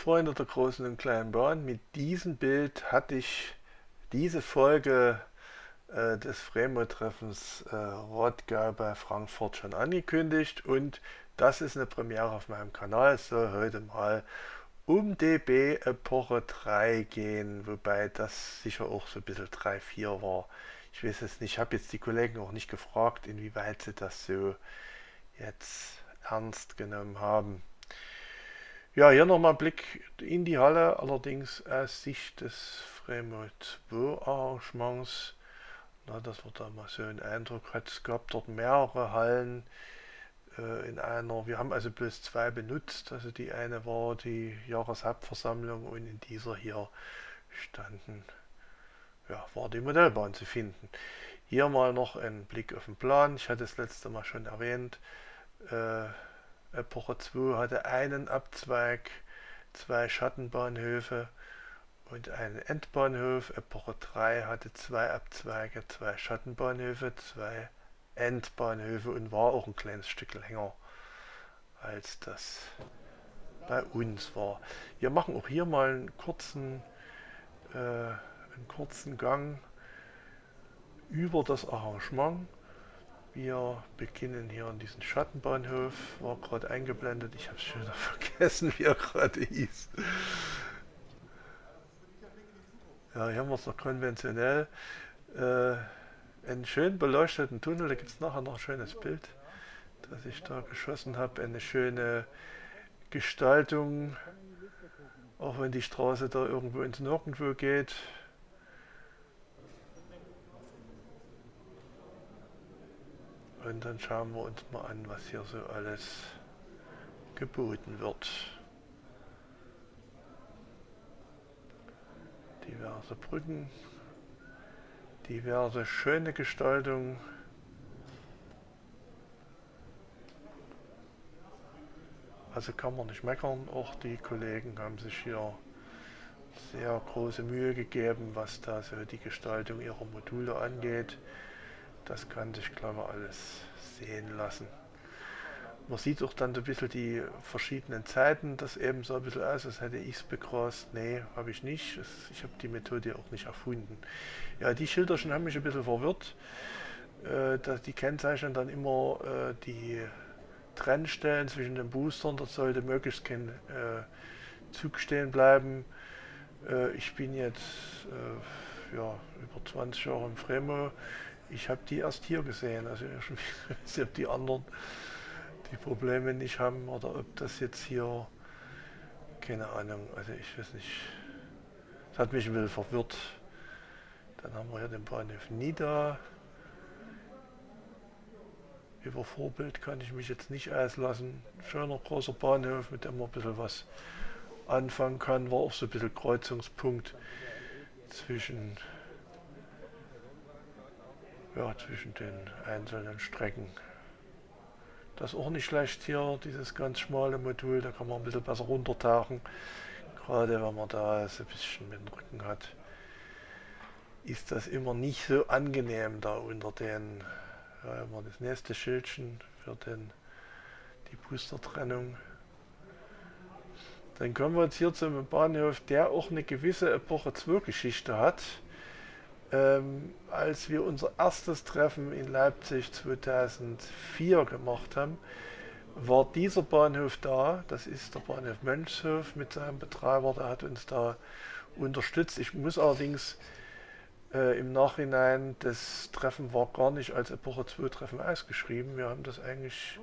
Freunde der großen und kleinen Bahn, mit diesem Bild hatte ich diese Folge äh, des Fremo-Treffens äh, Rottgau bei Frankfurt schon angekündigt und das ist eine Premiere auf meinem Kanal. Es soll heute mal um DB Epoche 3 gehen, wobei das sicher auch so ein bisschen 3-4 war. Ich weiß es nicht, ich habe jetzt die Kollegen auch nicht gefragt, inwieweit sie das so jetzt ernst genommen haben. Ja, hier nochmal ein Blick in die Halle, allerdings aus Sicht des Fremo 2 Arrangements. Na, dass wir da mal so einen Eindruck hat. Es gab dort mehrere Hallen äh, in einer. Wir haben also bloß zwei benutzt. Also die eine war die Jahreshauptversammlung und in dieser hier standen, ja, war die Modellbahn zu finden. Hier mal noch ein Blick auf den Plan. Ich hatte es letzte Mal schon erwähnt. Äh, Epoche 2 hatte einen Abzweig, zwei Schattenbahnhöfe und einen Endbahnhof. Epoche 3 hatte zwei Abzweige, zwei Schattenbahnhöfe, zwei Endbahnhöfe und war auch ein kleines Stück länger als das bei uns war. Wir machen auch hier mal einen kurzen, äh, einen kurzen Gang über das Arrangement. Wir beginnen hier an diesem Schattenbahnhof, war gerade eingeblendet, ich habe es schon vergessen, wie er gerade hieß. Ja, hier haben wir es noch konventionell. Äh, einen schön beleuchteten Tunnel, da gibt es nachher noch ein schönes Bild, das ich da geschossen habe. Eine schöne Gestaltung, auch wenn die Straße da irgendwo ins Nirgendwo geht. Und dann schauen wir uns mal an, was hier so alles geboten wird. Diverse Brücken, diverse schöne Gestaltung. Also kann man nicht meckern, auch die Kollegen haben sich hier sehr große Mühe gegeben, was da so die Gestaltung ihrer Module angeht. Das kann sich, glaube ich, alles sehen lassen. Man sieht auch dann so ein bisschen die verschiedenen Zeiten, das eben so ein bisschen aus, als hätte ich es begrast. Nee, habe ich nicht. Ich habe die Methode auch nicht erfunden. Ja, die Schilderchen haben mich ein bisschen verwirrt. Äh, die kennzeichnen dann immer äh, die Trennstellen zwischen den Boostern. Dort sollte möglichst kein äh, Zug stehen bleiben. Ich bin jetzt ja, über 20 Jahre im Fremo. Ich habe die erst hier gesehen. Also ich weiß die anderen die Probleme nicht haben oder ob das jetzt hier, keine Ahnung, also ich weiß nicht, das hat mich ein bisschen verwirrt. Dann haben wir hier den Bahnhof Nida. Über Vorbild kann ich mich jetzt nicht auslassen. Schöner großer Bahnhof, mit dem man ein bisschen was anfangen kann. War auch so ein bisschen Kreuzungspunkt zwischen, ja, zwischen den einzelnen Strecken. Das ist auch nicht schlecht hier, dieses ganz schmale Modul, da kann man ein bisschen besser runtertauchen. Gerade wenn man da so ein bisschen mit dem Rücken hat, ist das immer nicht so angenehm da unter den, ja, immer das nächste Schildchen für den, die Boostertrennung. Dann kommen wir jetzt hier zum Bahnhof, der auch eine gewisse Epoche 2 Geschichte hat ähm, als wir unser erstes Treffen in Leipzig 2004 gemacht haben, war dieser Bahnhof da. Das ist der Bahnhof Mönchshof mit seinem Betreiber, der hat uns da unterstützt. Ich muss allerdings äh, im Nachhinein, das Treffen war gar nicht als Epoche 2 Treffen ausgeschrieben. Wir haben das eigentlich,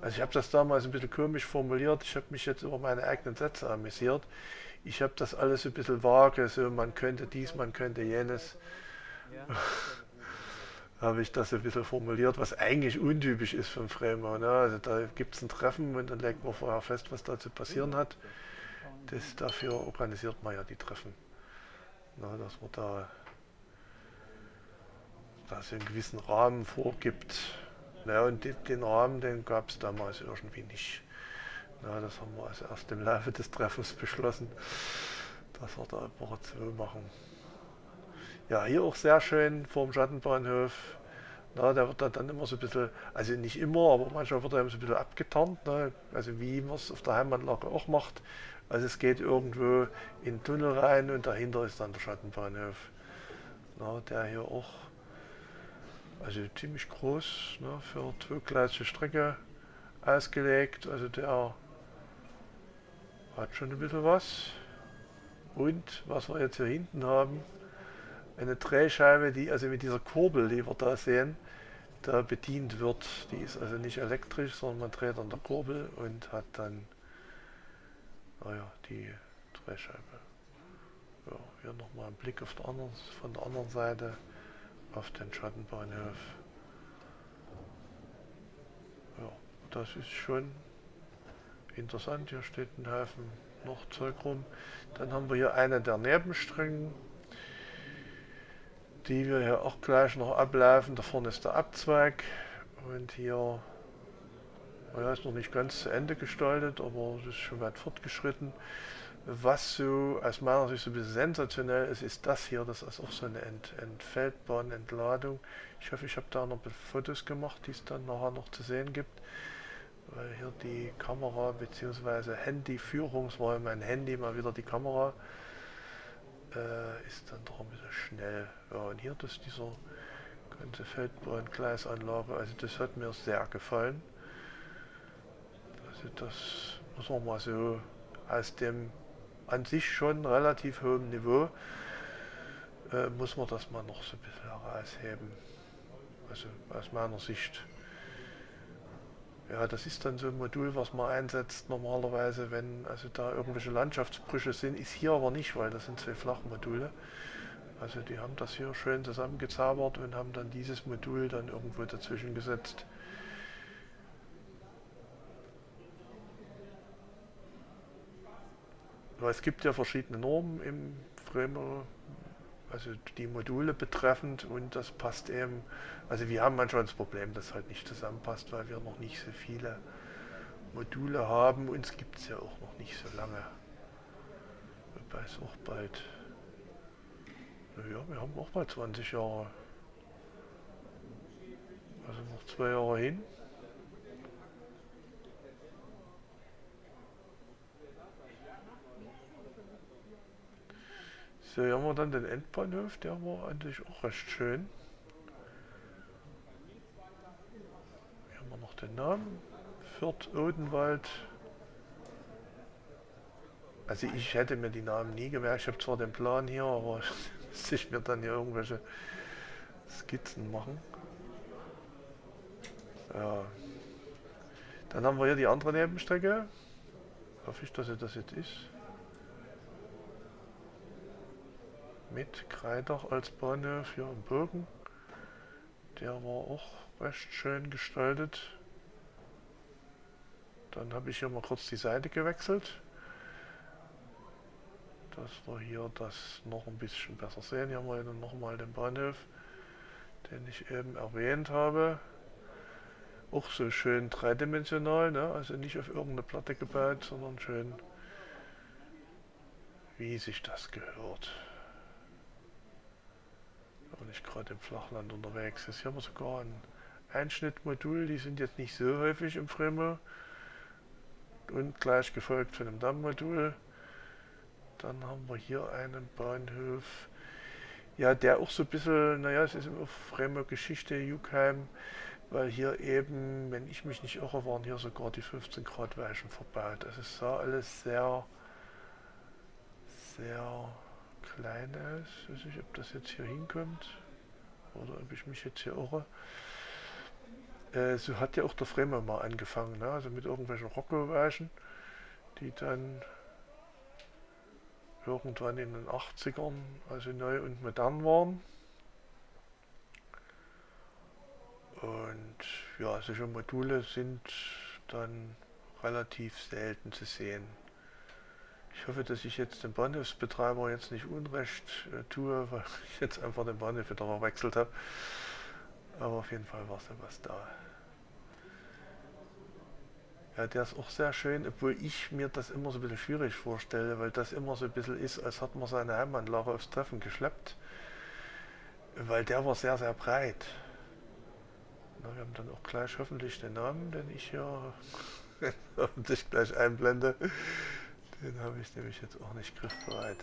also ich habe das damals ein bisschen komisch formuliert. Ich habe mich jetzt über meine eigenen Sätze amüsiert ich habe das alles ein bisschen vage, so man könnte dies, man könnte jenes. Habe ich das ein bisschen formuliert, was eigentlich untypisch ist für ein Framer. Ne? Also da gibt es ein Treffen und dann legt man vorher fest, was da zu passieren hat. Das, dafür organisiert man ja die Treffen. Na, dass man da, da so einen gewissen Rahmen vorgibt. Ja, und den Rahmen, den gab es damals irgendwie nicht. Ja, das haben wir also erst im Laufe des Treffens beschlossen, dass wir da Woche 2 machen. Ja, hier auch sehr schön vor dem Schattenbahnhof. Na, der wird dann immer so ein bisschen, also nicht immer, aber manchmal wird er so ein bisschen abgetarnt. Ne? Also wie man es auf der Heimatlage auch macht. Also es geht irgendwo in den Tunnel rein und dahinter ist dann der Schattenbahnhof. Na, der hier auch, also ziemlich groß, ne, für zweigleisige Strecke ausgelegt. Also der hat schon ein bisschen was. Und was wir jetzt hier hinten haben, eine Drehscheibe, die also mit dieser Kurbel, die wir da sehen, da bedient wird. Die ist also nicht elektrisch, sondern man dreht an der Kurbel und hat dann naja, die Drehscheibe. Ja, hier nochmal ein Blick auf der anderen, von der anderen Seite auf den Schattenbahnhof. Ja, das ist schon interessant. Hier steht ein Haufen noch Zeug rum. Dann haben wir hier eine der Nebenstrecken, die wir hier auch gleich noch ablaufen. Da vorne ist der Abzweig und hier ja, ist noch nicht ganz zu Ende gestaltet, aber es ist schon weit fortgeschritten. Was so aus meiner Sicht so ein bisschen sensationell ist, ist das hier. Das ist auch so eine Ent Entfeldbahnentladung. Ich hoffe, ich habe da noch Fotos gemacht, die es dann nachher noch zu sehen gibt. Weil hier die Kamera bzw. Handyführungs, war mein Handy mal wieder die Kamera, äh, ist dann doch ein bisschen schnell. Ja, und hier das dieser ganze Feldbahn-Gleisanlage, also das hat mir sehr gefallen. Also das muss man mal so aus dem an sich schon relativ hohen Niveau, äh, muss man das mal noch so ein bisschen herausheben. Also aus meiner Sicht. Ja, das ist dann so ein Modul, was man einsetzt normalerweise, wenn also da irgendwelche Landschaftsbrüche sind. Ist hier aber nicht, weil das sind zwei Flachmodule. Also die haben das hier schön zusammengezaubert und haben dann dieses Modul dann irgendwo dazwischen gesetzt. Weil es gibt ja verschiedene Normen im Framer, also die Module betreffend und das passt eben, also wir haben manchmal das Problem, dass halt nicht zusammenpasst, weil wir noch nicht so viele Module haben. Uns gibt es ja auch noch nicht so lange. Wobei es auch bald, naja, wir haben auch bald 20 Jahre. Also noch zwei Jahre hin. So, hier haben wir dann den Endbahnhof, der war eigentlich auch recht schön. Hier haben wir noch den Namen. Fürth Odenwald. Also ich hätte mir die Namen nie gemerkt. Ich habe zwar den Plan hier, aber muss ich mir dann hier irgendwelche Skizzen machen. Ja. Dann haben wir hier die andere Nebenstrecke. Hoffe ich, dass es das jetzt ist. Mit Kreidach als Bahnhof hier im Bogen. Der war auch recht schön gestaltet. Dann habe ich hier mal kurz die Seite gewechselt. Dass wir hier das noch ein bisschen besser sehen. Hier haben wir nochmal den Bahnhof, den ich eben erwähnt habe. Auch so schön dreidimensional, ne? also nicht auf irgendeine Platte gebaut, sondern schön wie sich das gehört nicht gerade im Flachland unterwegs ist. Hier haben wir sogar ein Einschnittmodul, die sind jetzt nicht so häufig im Fremo. Und gleich gefolgt von einem Dammmodul. Dann haben wir hier einen Bahnhof, ja, der auch so ein bisschen, naja, es ist immer Fremo-Geschichte, Jukheim, weil hier eben, wenn ich mich nicht irre, waren hier sogar die 15 Grad Weichen verbaut. Also es sah alles sehr, sehr klein ist. Ich weiß nicht, ob das jetzt hier hinkommt oder ob ich mich jetzt hier irre. Äh, so hat ja auch der Fremer mal angefangen, ne? also mit irgendwelchen Rocco-Weichen, die dann irgendwann in den 80ern also neu und modern waren. Und ja, solche Module sind dann relativ selten zu sehen. Ich hoffe, dass ich jetzt dem Bahnhofsbetreiber jetzt nicht Unrecht äh, tue, weil ich jetzt einfach den Bahnhof wieder verwechselt habe. Aber auf jeden Fall war so was da. Ja, der ist auch sehr schön, obwohl ich mir das immer so ein bisschen schwierig vorstelle, weil das immer so ein bisschen ist, als hat man seine Heimanlage aufs Treffen geschleppt. Weil der war sehr, sehr breit. Na, wir haben dann auch gleich hoffentlich den Namen, den ich hier hoffentlich gleich einblende Den habe ich nämlich jetzt auch nicht griffbereit.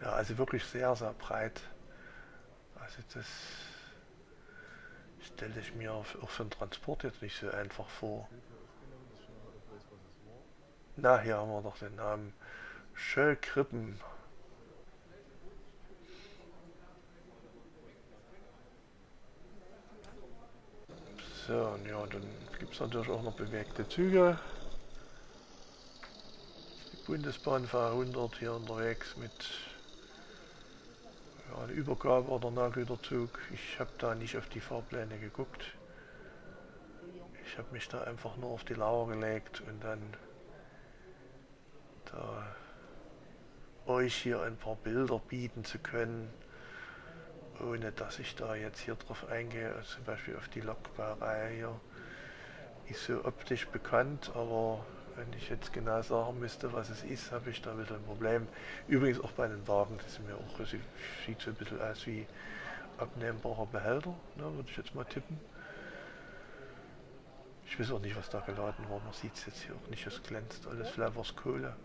Ja, also wirklich sehr, sehr breit. Also das stelle ich mir auch für den Transport jetzt nicht so einfach vor. Na, hier haben wir doch den Namen. Schöllkrippen. So, und ja, dann gibt es natürlich auch noch bewegte Züge. Die Bundesbahn V100 hier unterwegs mit ja, eine Übergabe oder Nahgüterzug. Ich habe da nicht auf die Fahrpläne geguckt. Ich habe mich da einfach nur auf die Lauer gelegt und dann da euch hier ein paar Bilder bieten zu können, ohne dass ich da jetzt hier drauf eingehe, zum Beispiel auf die Lokbaureihe hier. Ist so optisch bekannt, aber wenn ich jetzt genau sagen müsste, was es ist, habe ich da wieder ein Problem. Übrigens auch bei den Wagen, das sind mir auch, also sieht so ein bisschen aus wie abnehmbarer Behälter, ne, würde ich jetzt mal tippen. Ich weiß auch nicht, was da geladen war, man sieht es jetzt hier auch nicht, es glänzt alles, vielleicht war Kohle.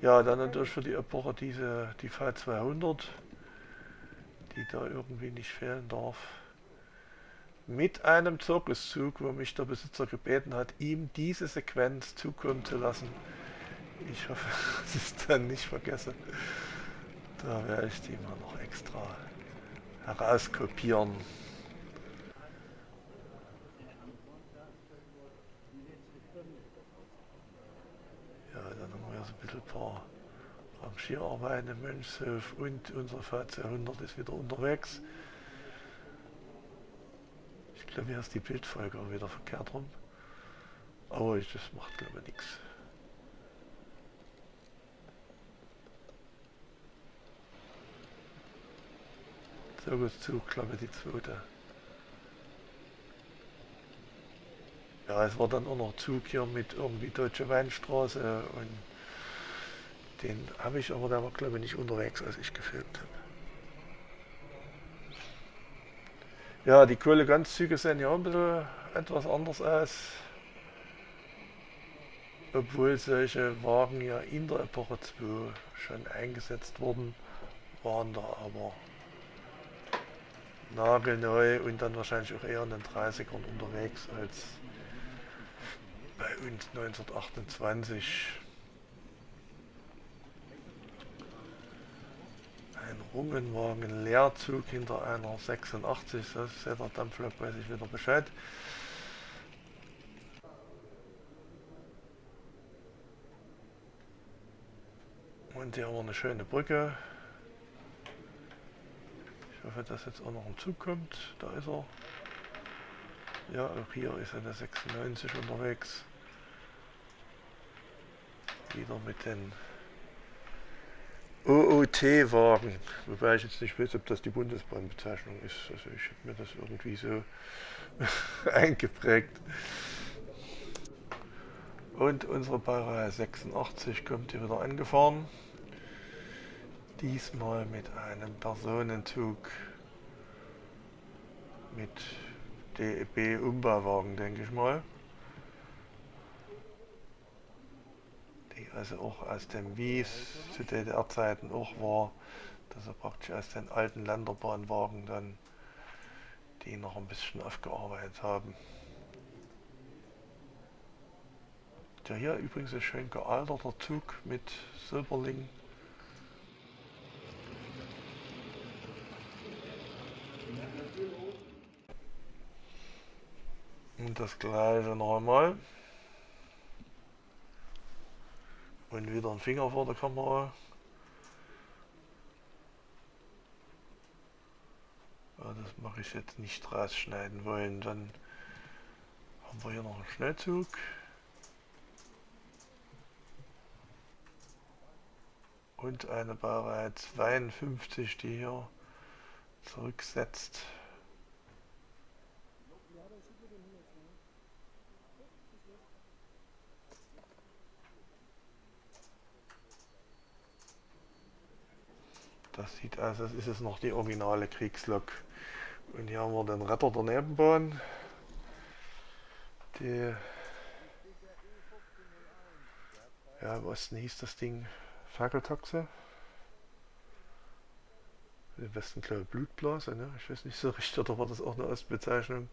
Ja, dann natürlich für die Epoche diese, die V200, die da irgendwie nicht fehlen darf mit einem Zirkuszug, wo mich der Besitzer gebeten hat, ihm diese Sequenz zukommen zu lassen. Ich hoffe, dass ich es dann nicht vergesse. Da werde ich die mal noch extra herauskopieren. Ja, dann haben wir so ein bisschen ein paar Rangierarbeiten im Mönchshof und unsere V200 ist wieder unterwegs glaube, hier ist die Bildfolge auch wieder verkehrt rum. Aber ich, das macht glaube ich nichts. So gut zu, glaube die zweite. Ja, es war dann auch noch Zug hier mit irgendwie Deutsche Weinstraße und den habe ich aber, der war glaube ich nicht unterwegs, als ich gefilmt habe. Ja, die Kohleganzzüge sehen ja ein bisschen etwas anders aus. Obwohl solche Wagen ja in der Epoche 2 schon eingesetzt wurden, waren da aber nagelneu und dann wahrscheinlich auch eher in den 30ern unterwegs als bei uns 1928. ein Rungenwagen Leerzug hinter einer 86, das ist der Dampflok, weiß ich wieder Bescheid. Und hier haben wir eine schöne Brücke. Ich hoffe, dass jetzt auch noch ein Zug kommt. Da ist er. Ja, auch hier ist eine 96 unterwegs. Wieder mit den OOT-Wagen, wobei ich jetzt nicht weiß, ob das die Bundesbahnbezeichnung ist. Also ich habe mir das irgendwie so eingeprägt. Und unsere Baureihe 86 kommt hier wieder angefahren. Diesmal mit einem Personenzug mit DEB-Umbauwagen, denke ich mal. Also auch aus dem Wies zu DDR-Zeiten auch war, dass er praktisch aus den alten Länderbahnwagen dann die noch ein bisschen aufgearbeitet haben. Der hier übrigens ein schön gealterter Zug mit Silberling. Und das gleiche noch Und wieder ein Finger vor der Kamera. Ja, das mache ich jetzt nicht rausschneiden wollen. Dann haben wir hier noch einen Schnellzug. Und eine Baureihe 52, die hier zurücksetzt. Das sieht aus, als ist es noch die originale Kriegslok. Und hier haben wir den Retter der Nebenbahn. Die, ja, im Osten hieß das Ding Fackeltaxe. Im Westen glaube ich Blutblase, ne? Ich weiß nicht so richtig, oder war das auch eine Ostbezeichnung?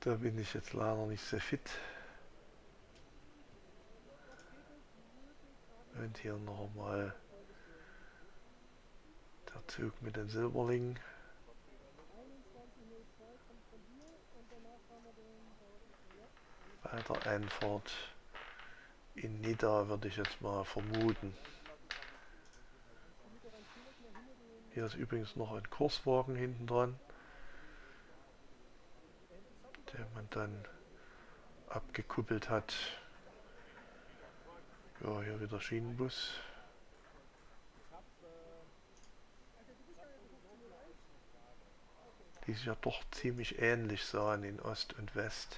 Da bin ich jetzt leider nicht sehr fit. Und hier nochmal Zug mit den Silberlingen. Bei der Einfahrt in Nidda würde ich jetzt mal vermuten. Hier ist übrigens noch ein Kurswagen hinten dran, der man dann abgekuppelt hat. Ja, hier wieder Schienenbus. Die sich ja doch ziemlich ähnlich sahen in Ost und West.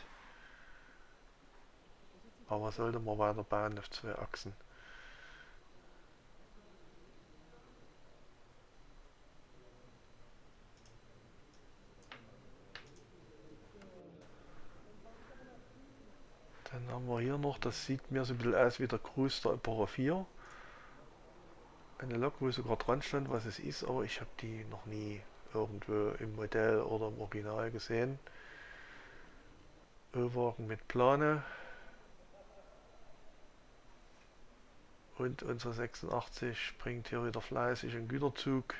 Aber sollte man weiter bauen auf zwei Achsen. Dann haben wir hier noch, das sieht mir so ein bisschen aus wie der Cruise der Opera 4. Eine Lok, wo sogar dran stand, was es ist, aber ich habe die noch nie irgendwo im Modell oder im Original gesehen. Ölwagen mit Plane. Und unser 86 bringt hier wieder fleißig einen Güterzug.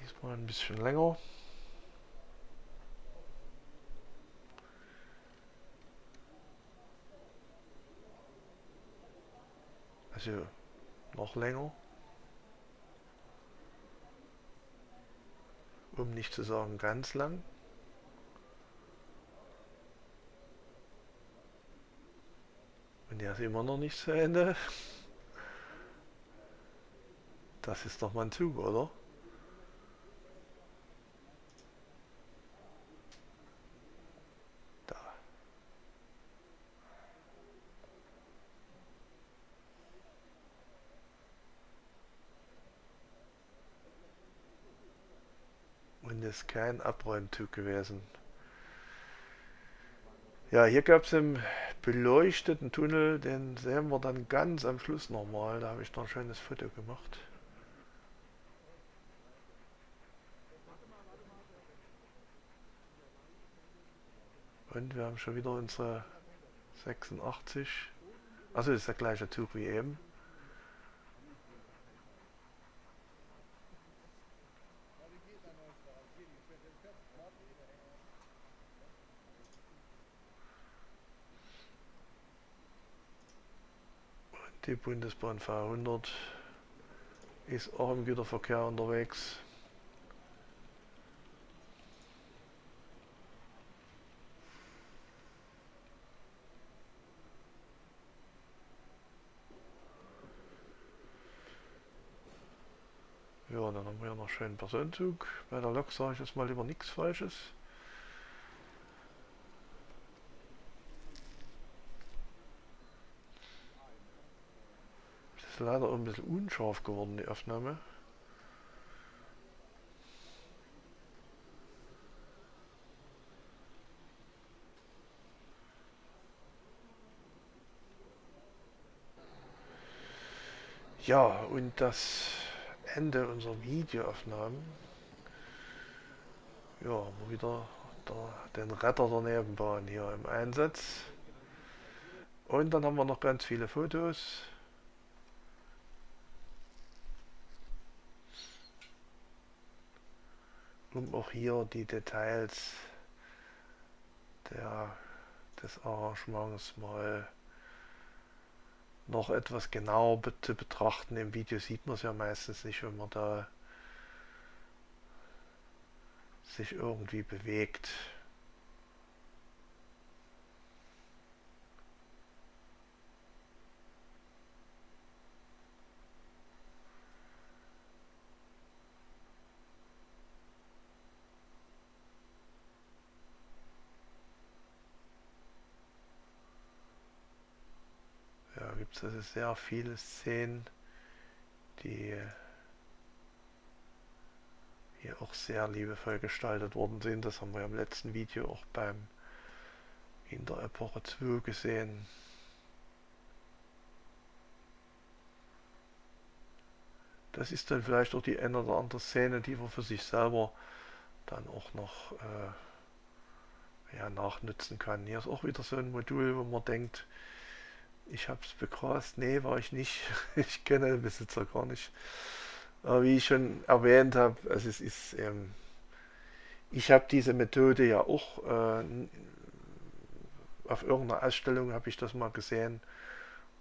Diesmal ein bisschen länger. Also noch länger. Um nicht zu sagen ganz lang. Und der ist immer noch nicht zu Ende. Das ist doch mal ein Zug, oder? Ist kein Abräumzug gewesen. Ja, hier gab es einen beleuchteten Tunnel, den sehen wir dann ganz am Schluss nochmal. Da habe ich noch ein schönes Foto gemacht. Und wir haben schon wieder unsere 86. Also ist der gleiche Zug wie eben. Die Bundesbahn 500 ist auch im Güterverkehr unterwegs. Ja, dann haben wir ja noch schönen Personenzug. Bei der Lok sage ich jetzt mal lieber nichts Falsches. Ist leider ein bisschen unscharf geworden, die Aufnahme. Ja, und das Ende unserer Videoaufnahmen. Ja, wieder der, den Retter der Nebenbahn hier im Einsatz. Und dann haben wir noch ganz viele Fotos. Um auch hier die Details der, des Arrangements mal noch etwas genauer zu betrachten. Im Video sieht man es ja meistens nicht, wenn man da sich irgendwie bewegt. Gibt es also sehr viele Szenen, die hier auch sehr liebevoll gestaltet worden sind. Das haben wir im letzten Video auch beim in der Epoche 2 gesehen. Das ist dann vielleicht auch die eine oder andere Szene, die man für sich selber dann auch noch äh, ja, nachnutzen kann. Hier ist auch wieder so ein Modul, wo man denkt, ich habe es begrast. Nee, war ich nicht. ich kenne den Besitzer gar nicht. Aber wie ich schon erwähnt habe, also es ist, ähm, ich habe diese Methode ja auch äh, auf irgendeiner Ausstellung habe ich das mal gesehen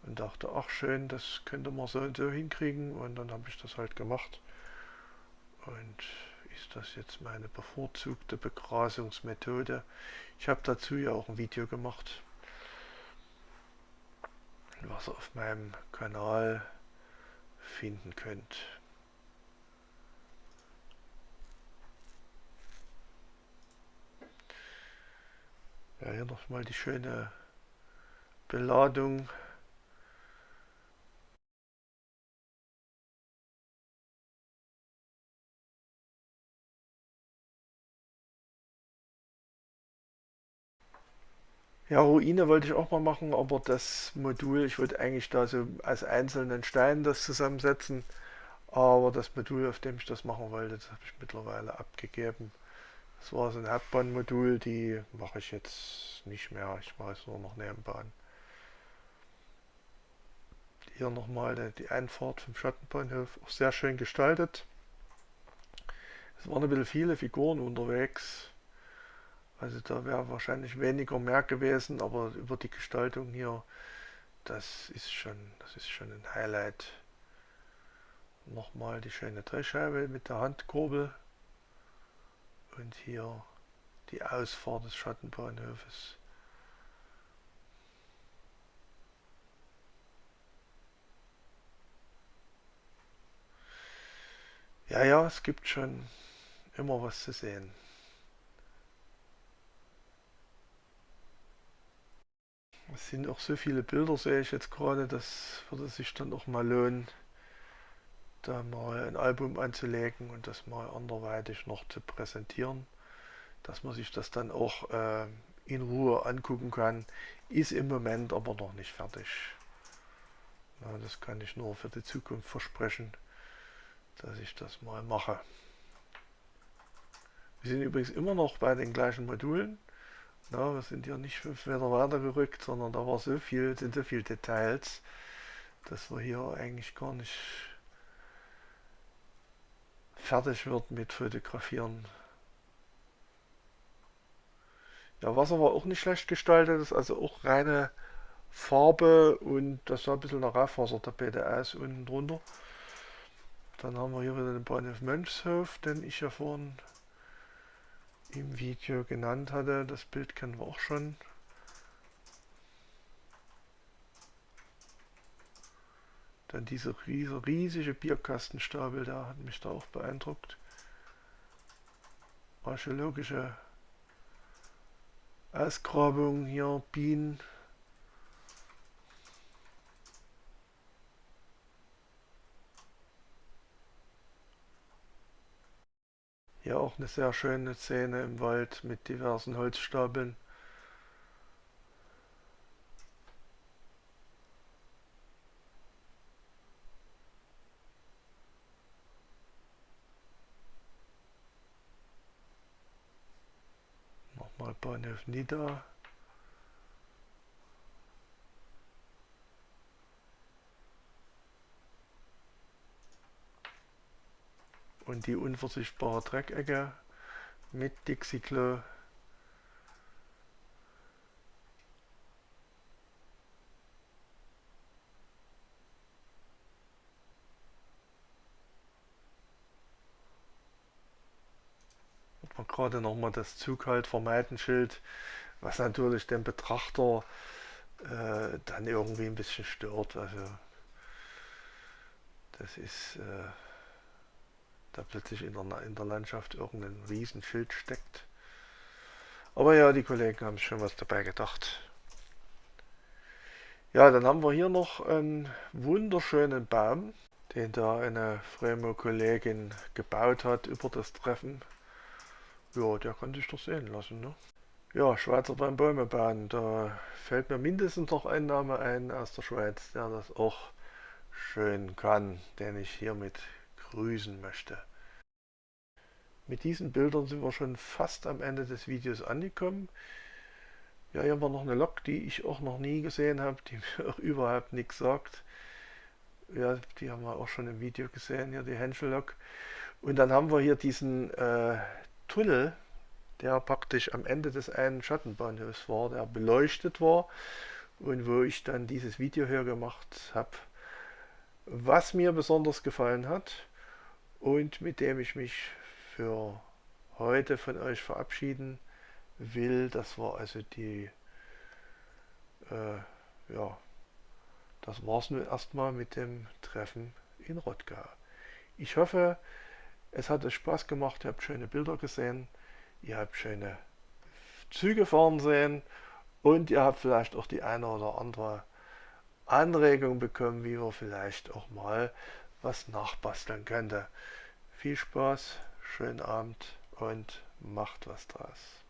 und dachte, ach schön, das könnte man so und so hinkriegen und dann habe ich das halt gemacht. Und ist das jetzt meine bevorzugte Begrasungsmethode? Ich habe dazu ja auch ein Video gemacht, was ihr auf meinem Kanal finden könnt. Ja, hier nochmal die schöne Beladung. Ja, Ruine wollte ich auch mal machen, aber das Modul, ich wollte eigentlich da so als einzelnen Stein das zusammensetzen, aber das Modul, auf dem ich das machen wollte, das habe ich mittlerweile abgegeben. Das war so ein Hauptbahnmodul, die mache ich jetzt nicht mehr. Ich mache es nur noch Nebenbahn. Hier nochmal die Einfahrt vom Schattenbahnhof, auch sehr schön gestaltet. Es waren ein bisschen viele Figuren unterwegs. Also da wäre wahrscheinlich weniger mehr gewesen, aber über die Gestaltung hier, das ist schon, das ist schon ein Highlight. Nochmal die schöne Drehscheibe mit der Handkurbel und hier die Ausfahrt des Schattenbahnhofes. Ja, ja, es gibt schon immer was zu sehen. Es sind auch so viele Bilder, sehe ich jetzt gerade, das würde sich dann auch mal lohnen, da mal ein Album anzulegen und das mal anderweitig noch zu präsentieren, dass man sich das dann auch äh, in Ruhe angucken kann, ist im Moment aber noch nicht fertig. Ja, das kann ich nur für die Zukunft versprechen, dass ich das mal mache. Wir sind übrigens immer noch bei den gleichen Modulen. Ja, wir sind hier nicht fünf Meter weiter gerückt, sondern da war so viel, sind so viele Details, dass wir hier eigentlich gar nicht fertig wird mit Fotografieren. Ja, Wasser war auch nicht schlecht gestaltet, ist also auch reine Farbe und das sah ein bisschen nach Raufasertapete aus unten drunter. Dann haben wir hier wieder den Bahnhof Mönchshof, den ich ja vorhin im Video genannt hatte. Das Bild kennen wir auch schon. Dann diese riesige Bierkastenstapel, da hat mich da auch beeindruckt. Archäologische Ausgrabung hier, Bienen. Hier auch eine sehr schöne Szene im Wald mit diversen Holzstapeln. Bahnhof Nida. Und die unversichtbare Dreckecke mit Dixie-Klo. gerade nochmal das Zughalt vermeiden Schild, was natürlich den Betrachter äh, dann irgendwie ein bisschen stört. Also das ist äh, da plötzlich in der, in der Landschaft irgendein Riesenschild steckt. Aber ja, die Kollegen haben schon was dabei gedacht. Ja, dann haben wir hier noch einen wunderschönen Baum, den da eine Fremo-Kollegin gebaut hat über das Treffen. Ja, der kann sich doch sehen lassen, ne? Ja, Schweizer beim Bäume bauen, da fällt mir mindestens noch ein Name ein aus der Schweiz, der das auch schön kann, den ich hiermit grüßen möchte. Mit diesen Bildern sind wir schon fast am Ende des Videos angekommen. Ja, hier haben wir noch eine Lok, die ich auch noch nie gesehen habe, die mir auch überhaupt nichts sagt. Ja, die haben wir auch schon im Video gesehen, hier die Henschel-Lok. Und dann haben wir hier diesen äh, Tunnel, der praktisch am Ende des einen Schattenbahnhofs war, der beleuchtet war und wo ich dann dieses Video hier gemacht habe, was mir besonders gefallen hat und mit dem ich mich für heute von euch verabschieden will. Das war also die, äh, ja, das war es nun erstmal mit dem Treffen in Rottgau. Ich hoffe, es hat euch Spaß gemacht, ihr habt schöne Bilder gesehen, ihr habt schöne Züge fahren sehen und ihr habt vielleicht auch die eine oder andere Anregung bekommen, wie man vielleicht auch mal was nachbasteln könnte. Viel Spaß, schönen Abend und macht was draus.